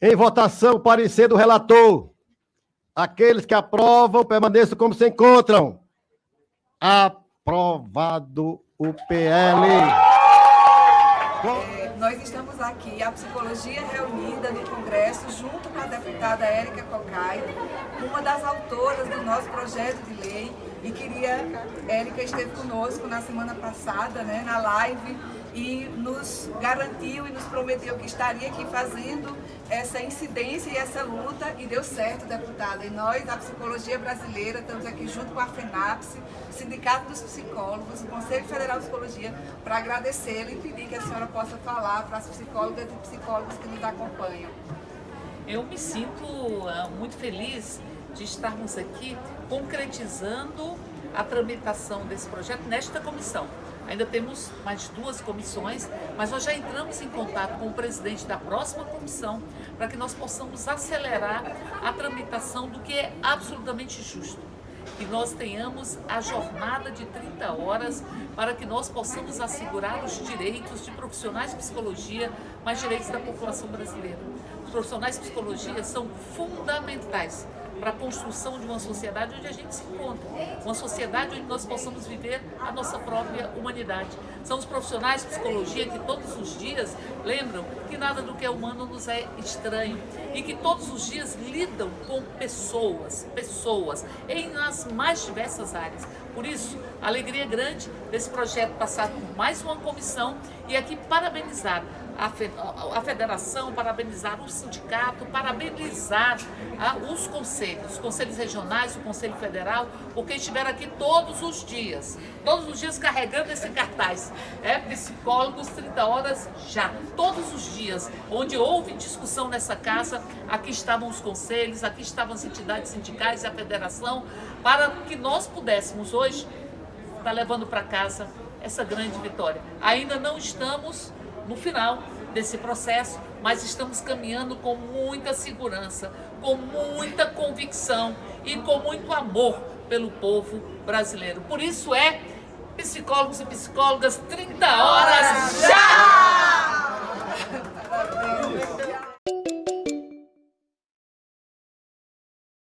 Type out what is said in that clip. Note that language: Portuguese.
Em votação, parecer do relator. Aqueles que aprovam, permaneçam como se encontram. Aprovado o PL. Nós estamos aqui, a psicologia reunida no Congresso, junto com a deputada Érica Cocai, uma das autoras do nosso projeto de lei, e queria, Érica esteve conosco na semana passada, né, na live, e nos garantiu e nos prometeu que estaria aqui fazendo essa incidência e essa luta e deu certo, deputada. E nós, a Psicologia Brasileira, estamos aqui junto com a FENAPS, Sindicato dos Psicólogos, o Conselho Federal de Psicologia, para agradecê-la e pedir que a senhora possa falar para as psicólogas e psicólogos que nos acompanham. Eu me sinto uh, muito feliz de estarmos aqui concretizando a tramitação desse projeto nesta comissão. Ainda temos mais duas comissões, mas nós já entramos em contato com o presidente da próxima comissão para que nós possamos acelerar a tramitação do que é absolutamente justo. Que nós tenhamos a jornada de 30 horas para que nós possamos assegurar os direitos de profissionais de psicologia, mas direitos da população brasileira. Os profissionais de psicologia são fundamentais para a construção de uma sociedade onde a gente se encontra, uma sociedade onde nós possamos viver a nossa própria humanidade. São os profissionais de psicologia que todos os dias lembram que nada do que é humano nos é estranho e que todos os dias lidam com pessoas, pessoas, em as mais diversas áreas. Por isso, alegria é grande desse projeto passar por mais uma comissão e aqui parabenizar a federação, parabenizar o sindicato, parabenizar ah, os conselhos, os conselhos regionais, o Conselho Federal, porque estiveram aqui todos os dias, todos os dias carregando esse cartaz. É psicólogos 30 horas já, todos os dias, onde houve discussão nessa casa, aqui estavam os conselhos, aqui estavam as entidades sindicais e a federação, para que nós pudéssemos hoje estar tá levando para casa essa grande vitória. Ainda não estamos no final desse processo, mas estamos caminhando com muita segurança, com muita convicção e com muito amor pelo povo brasileiro. Por isso é psicólogos e psicólogas 30 horas já!